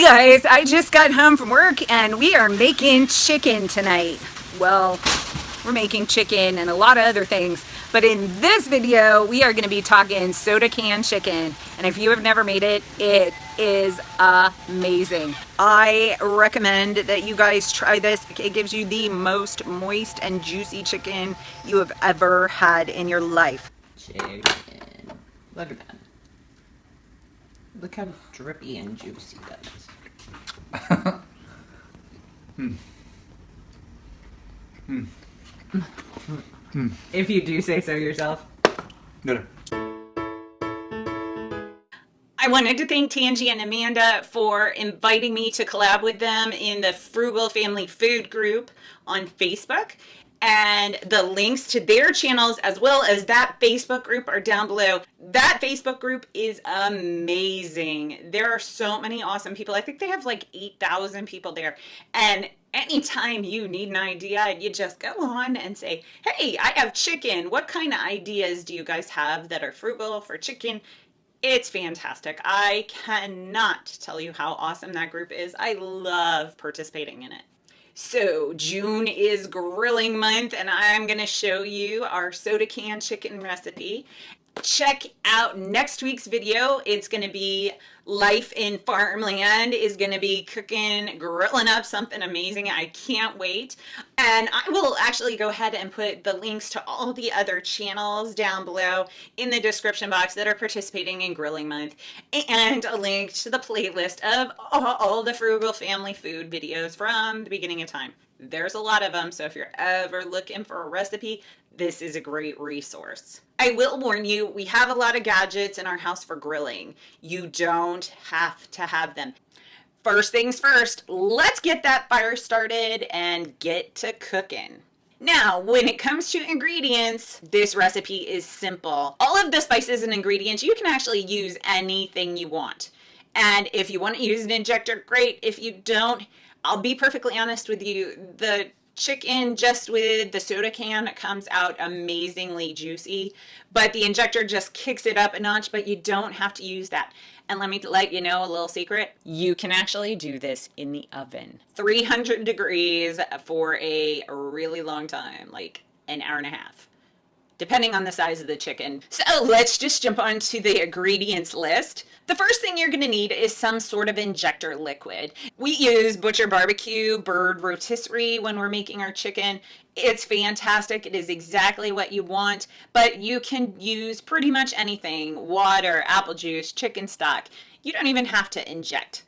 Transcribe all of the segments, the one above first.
Hey guys, I just got home from work and we are making chicken tonight. Well, we're making chicken and a lot of other things. But in this video, we are gonna be talking soda can chicken. And if you have never made it, it is amazing. I recommend that you guys try this. It gives you the most moist and juicy chicken you have ever had in your life. Chicken. Look at that. Look how drippy and juicy that is. Hmm. If you do say so yourself. No, I wanted to thank Tangi and Amanda for inviting me to collab with them in the Frugal Family Food group on Facebook and the links to their channels as well as that Facebook group are down below. That Facebook group is amazing. There are so many awesome people. I think they have like 8,000 people there. And anytime you need an idea, you just go on and say, hey, I have chicken. What kind of ideas do you guys have that are frugal for chicken? It's fantastic. I cannot tell you how awesome that group is. I love participating in it. So June is grilling month and I'm gonna show you our soda can chicken recipe. Check out next week's video. It's gonna be life in farmland is going to be cooking, grilling up something amazing. I can't wait. And I will actually go ahead and put the links to all the other channels down below in the description box that are participating in Grilling Month and a link to the playlist of all the Frugal Family Food videos from the beginning of time. There's a lot of them, so if you're ever looking for a recipe, this is a great resource. I will warn you, we have a lot of gadgets in our house for grilling. You don't have to have them. First things first, let's get that fire started and get to cooking. Now, when it comes to ingredients, this recipe is simple. All of the spices and ingredients, you can actually use anything you want. And if you want to use an injector, great. If you don't, I'll be perfectly honest with you, the chicken just with the soda can comes out amazingly juicy, but the injector just kicks it up a notch, but you don't have to use that. And let me let you know a little secret. You can actually do this in the oven. 300 degrees for a really long time, like an hour and a half depending on the size of the chicken. So let's just jump onto the ingredients list. The first thing you're going to need is some sort of injector liquid. We use Butcher Barbecue Bird Rotisserie when we're making our chicken. It's fantastic. It is exactly what you want, but you can use pretty much anything, water, apple juice, chicken stock. You don't even have to inject.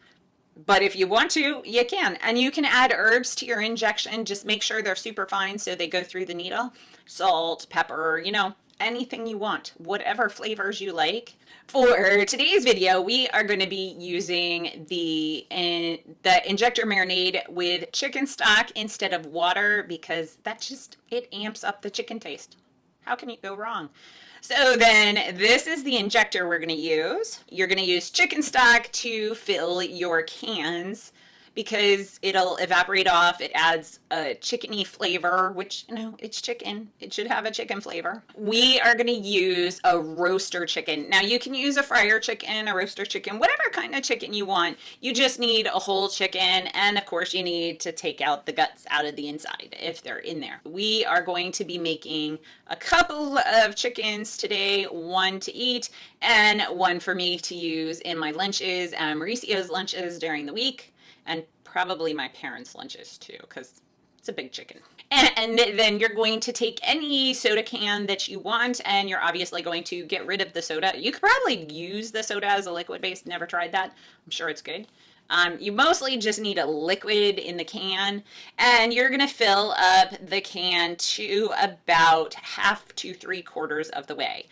But if you want to, you can. And you can add herbs to your injection. Just make sure they're super fine so they go through the needle salt, pepper, you know, anything you want, whatever flavors you like. For today's video, we are going to be using the, in, the injector marinade with chicken stock instead of water because that just, it amps up the chicken taste. How can you go wrong? So then this is the injector we're going to use. You're going to use chicken stock to fill your cans because it'll evaporate off. It adds a chickeny flavor, which, you know, it's chicken. It should have a chicken flavor. We are going to use a roaster chicken. Now you can use a fryer chicken, a roaster chicken, whatever kind of chicken you want. You just need a whole chicken. And of course you need to take out the guts out of the inside if they're in there. We are going to be making a couple of chickens today, one to eat and one for me to use in my lunches and Mauricio's lunches during the week and probably my parents' lunches too, because it's a big chicken. And, then you're going to take any soda can that you want, and you're obviously going to get rid of the soda. You could probably use the soda as a liquid base. Never tried that. I'm sure it's good. Um, you mostly just need a liquid in the can, and you're going to fill up the can to about half to three quarters of the way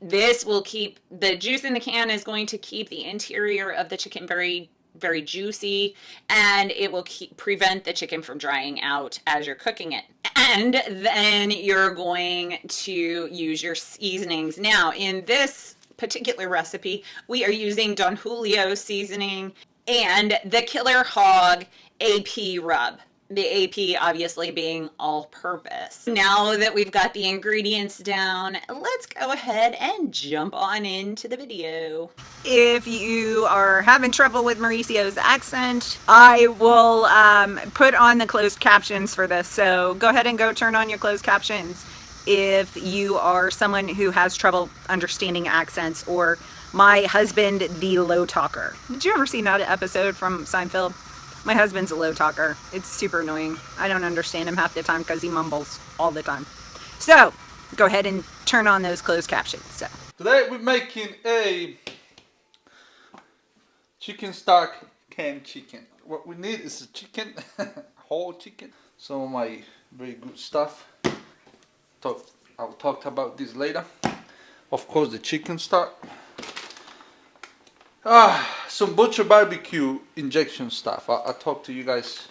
this will keep the juice in the can is going to keep the interior of the chicken very very juicy and it will keep, prevent the chicken from drying out as you're cooking it. And then you're going to use your seasonings. Now in this particular recipe, we are using Don Julio seasoning and the Killer Hog AP rub. The AP obviously being all purpose. Now that we've got the ingredients down, let's go ahead and jump on into the video. If you are having trouble with Mauricio's accent, I will um, put on the closed captions for this. So go ahead and go turn on your closed captions if you are someone who has trouble understanding accents or my husband, the low talker. Did you ever see that episode from Seinfeld? My husband's a low talker. It's super annoying. I don't understand him half the time because he mumbles all the time. So, go ahead and turn on those closed captions. So, Today we're making a chicken stock canned chicken. What we need is a chicken, whole chicken. Some of my very good stuff. Talk, I'll talk about this later. Of course, the chicken stock. Ah, some butcher barbecue injection stuff. I'll talk to you guys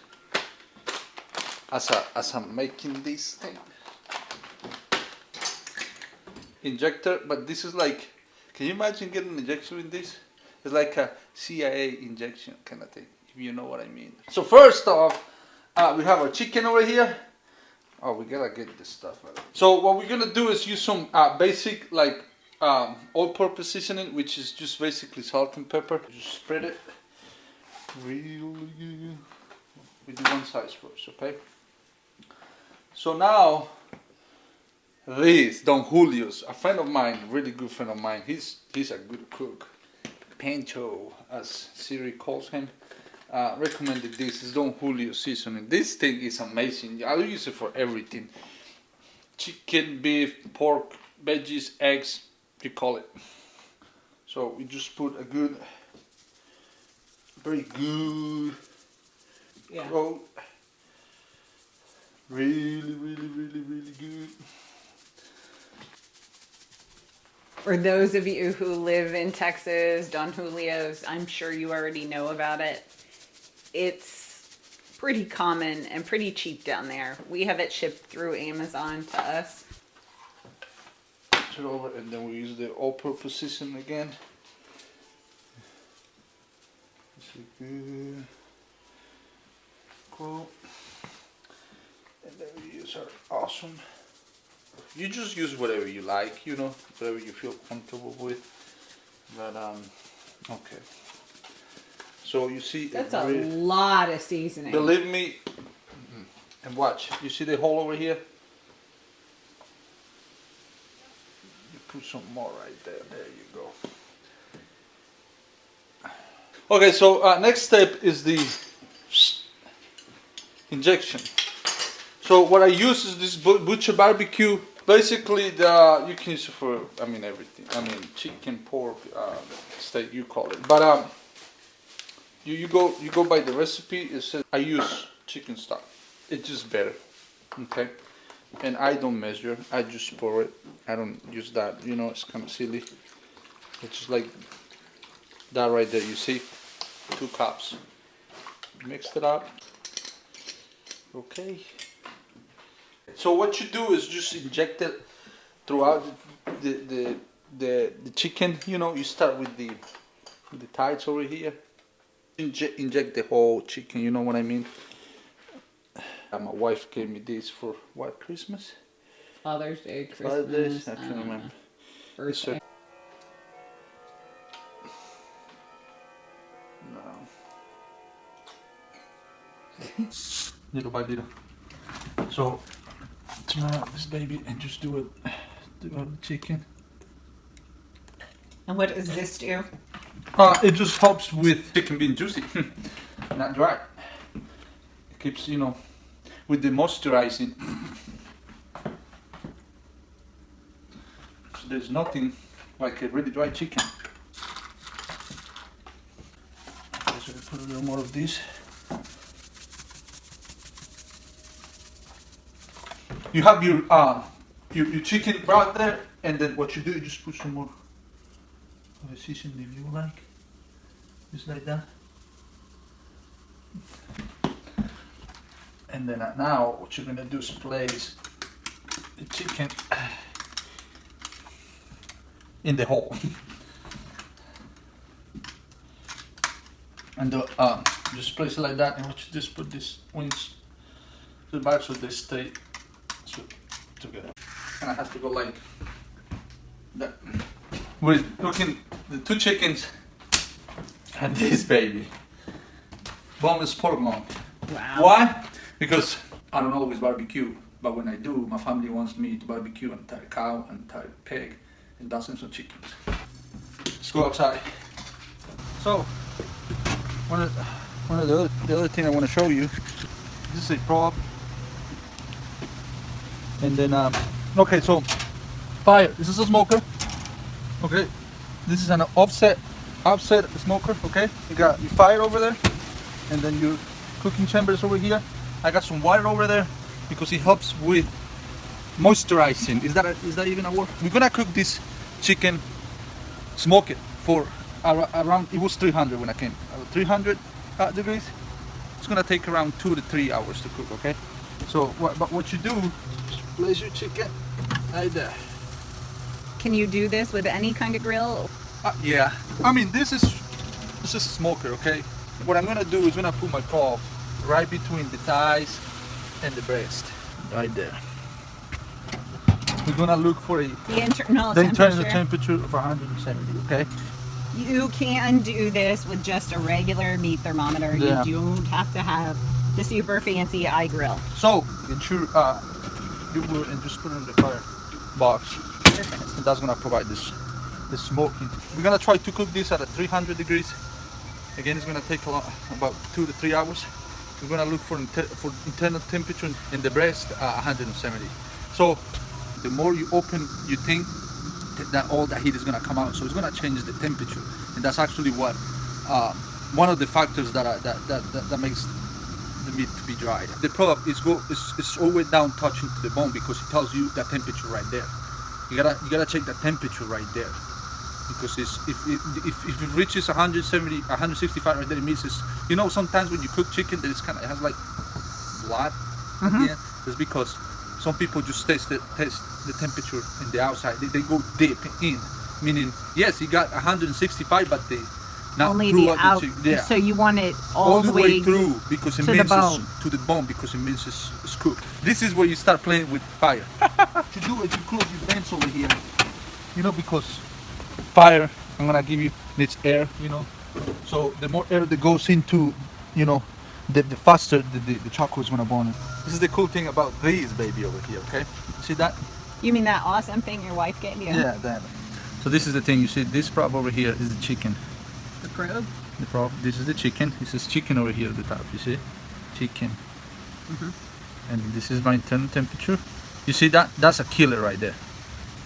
as I, as I'm making this thing. Injector, but this is like, can you imagine getting an injection with this? It's like a CIA injection kind of thing, if you know what I mean. So first off, uh, we have our chicken over here. Oh, we gotta get this stuff out. So what we're gonna do is use some uh, basic like um, all-purpose seasoning, which is just basically salt and pepper. Just spread it really do one size first, okay? So now, this Don Julio's, a friend of mine, really good friend of mine. He's he's a good cook. Pancho, as Siri calls him, uh, recommended this. Is Don Julio seasoning. This thing is amazing. I'll use it for everything: chicken, beef, pork, veggies, eggs, you call it. So we just put a good, very good Yeah. coat. Really, really, really, really good. for those of you who live in Texas, Don Julio's, I'm sure you already know about it. It's pretty common and pretty cheap down there. We have it shipped through Amazon to us. Over, and then we use the all-purpose season again. This is good. Cool. And then we use our awesome. You just use whatever you like, you know, whatever you feel comfortable with. But um, okay. So you see, That's a lot of seasoning. Believe me, and watch. You see the hole over here? You put some more right there. There you go. Okay, so uh, next step is the injection. So what I use is this butcher barbecue. Basically, the you can use it for I mean everything. I mean chicken, pork, uh, steak, you call it. But um, you, you go you go by the recipe. It says I use chicken stock. It's just better, okay. And I don't measure. I just pour it. I don't use that. You know, it's kind of silly. It's just like that right there. You see, two cups. Mixed it up. Okay. So what you do is just inject it throughout the the the, the chicken. You know, you start with the the thighs over here. Inject inject the whole chicken. You know what I mean? Uh, my wife gave me this for what Christmas? Father's Day, Christmas. Five days. I uh, can't remember. birthday. No. little by little. So turn out this baby and just do it. Do it with chicken. and what does this do? Uh, it just helps with chicken being juicy, not dry. It keeps you know with the moisturizing. So there's nothing like a really dry chicken. So we put a little more of this. You have your uh, your, your chicken right there, and then what you do, you just put some more of the seasoning if you like, just like that. And then uh, now, what you're gonna do is place the chicken in the hole, and uh, uh, just place it like that, and what you just put this wings to the back so they stay so, together. And I have to go like that. We're cooking the two chickens and this baby. Boneless pork loin. Wow. Why? Because I don't always barbecue, but when I do, my family wants me to barbecue an entire cow, an entire pig, and dozens of chickens. Let's go outside. So, one of, one of the other, the other thing I want to show you, this is a prop. And then, um, okay, so fire. This is a smoker. Okay, this is an offset, offset smoker. Okay, you got your fire over there, and then your cooking chambers over here. I got some water over there because it helps with moisturizing. Is that a, is that even a word? We're gonna cook this chicken, smoke it for ar- around. It was 300 when I came. Uh, 300 uh, degrees. It's gonna take around two to three hours to cook. Okay. So what? But what you do? Place your chicken right there. Can you do this with any kind of grill? Uh, yeah. I mean, this is this is a smoker, okay? What I'm gonna do is gonna put my paw right between the thighs and the breast, right there. We're gonna look for a The internal the temperature. internal temperature of 170, okay? You can do this with just a regular meat thermometer. Yeah. You don't have to have the super fancy iGrill So ensure uh, you will and just put it in the fire box, and that's gonna provide this the smoking. We're gonna try to cook this at a 300 degrees. Again, it's gonna take a lot, about two to three hours. We're gonna look for for internal temperature in the breast uh, 170. So the more you open, you think that- that all the heat is gonna come out. So it's gonna change the temperature, and that's actually what uh, one of the factors that, are, that, that that that makes the meat to be dried. The product is go is, is always down touching to the bone because it tells you the temperature right there. You gotta you gotta check the temperature right there because it's if if, if it reaches 170 165 right there it means it's you know sometimes when you cook chicken that it's kind of it has like blood at the mm-hmm. end it's because some people just test the test the temperature in the outside they, they go deep in meaning yes you got 165 but they not Only the out. chicken. yeah So you want it all, the way through because it to the means bone. to the bone because it means it's, it's cooked. This is where you start playing with fire. to do it, you close your vents over here. You know because fire, I'm gonna give you needs air. You know, so the more air that goes into, you know, the, the faster the, the, the chocolate is gonna burn. This is the cool thing about these baby over here. Okay, see that? You mean that awesome thing your wife gave you? Yeah, that. So this is the thing. You see, this prop over here is the chicken. The probe. The prop. This is the chicken. This is chicken over here at the top. You see, chicken. Mhm. And this is my internal temperature. You see that? That's a killer right there.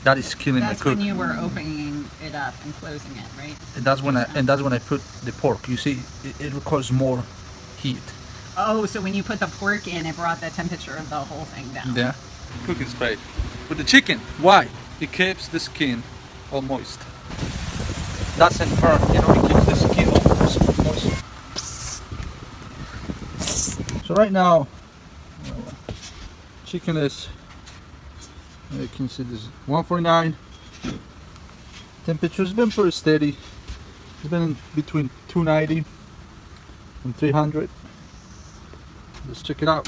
That is killing That's my cook. when you were opening it up and closing it, right? And that's when I and that's when I put the pork. You see, it, it requires more heat. Oh, so when you put the pork in, it brought the temperature of the whole thing down. Yeah. Cooking spray. With the chicken, why? It keeps the skin all moist. Doesn't burn, you know, it keeps the skin all moist. So right now, chicken is, you can see this 149. Temperature's been pretty steady. It's been between 290 and 300. Let's check it out.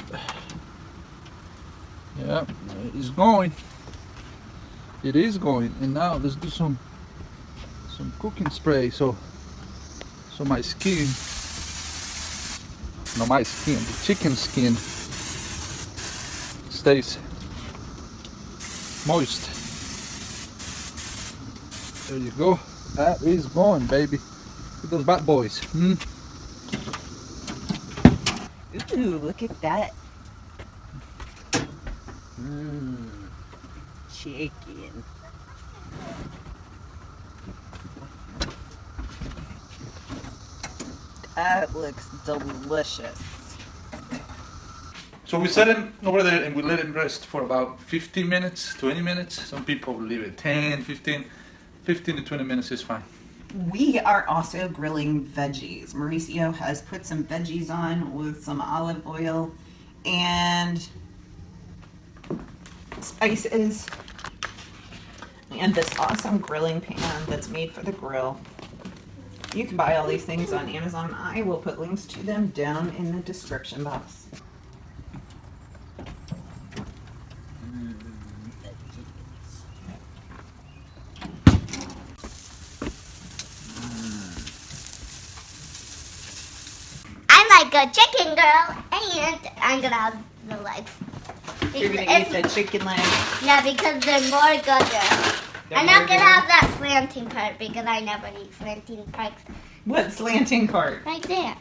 Yeah, it's going. It is going. And now let's do some some cooking spray so so my skin no my skin, the chicken skin stays moist. There you go. That is going, baby. Look at those bat boys. Hmm? Ooh, look at that. Mmm. Chicken. That looks delicious. So we set him over there and we let him rest for about 15 minutes, 20 minutes. Some people leave it 10, 15. 15 to 20 minutes is fine. We are also grilling veggies. Mauricio has put some veggies on with some olive oil and spices and this awesome grilling pan that's made for the grill. You can buy all these things on Amazon. I will put links to them down in the description box. Like a chicken girl, and I'm gonna have the legs. You're gonna eat the chicken legs. Yeah, because they're more good. They're I'm more not gonna have that slanting part because I never eat slanting parts. What slanting part? Right there.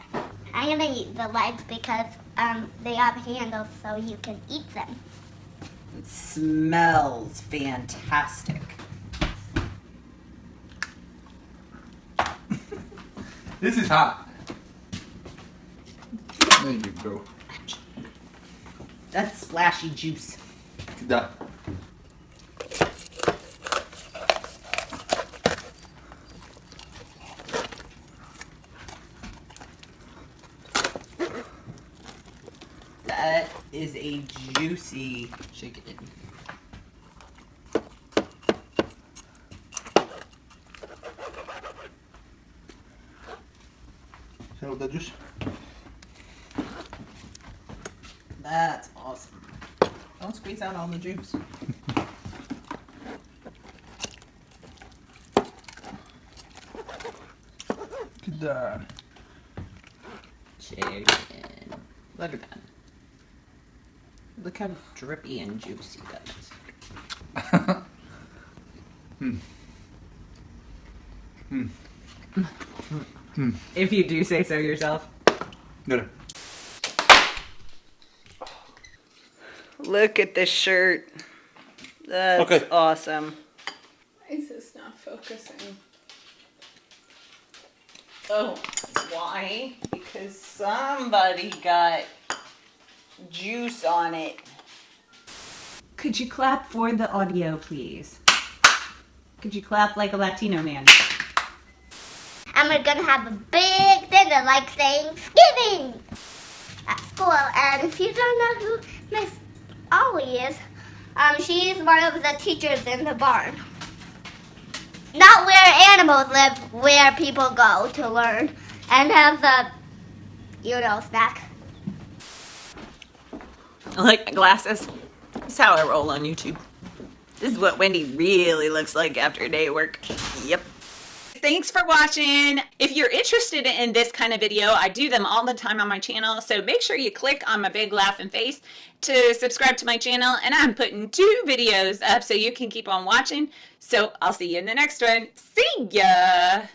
I'm gonna eat the legs because um they have handles so you can eat them. It smells fantastic. This is hot. There you go. That's splashy juice. Done. That is a juicy chicken. Hello, the juice. That's awesome. Don't squeeze out all the juice. Look at that. Chicken. Look at that. Look how drippy and juicy that is. Hmm. Hmm. If you do say so yourself. There. Look at this shirt. That's Okay. awesome. Why is this not focusing? Oh, why? Because somebody got juice on it. Could you clap for the audio, please? Could you clap like a Latino man? And we're gonna have a big dinner like Thanksgiving at school. And if you don't know who Miss Ollie is, um, she's one of the teachers in the barn. Not where animals live, where people go to learn and have the, you know, snack. I like my glasses. This is how I roll on YouTube. This is what Wendy really looks like after a day at work. Thanks for watching. If you're interested in this kind of video, I do them all the time on my channel. So make sure you click on my big laughing face to subscribe to my channel. And I'm putting two videos up so you can keep on watching. So I'll see you in the next one. See ya.